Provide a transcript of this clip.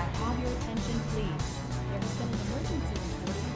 I have your attention, please? There has been an emergency report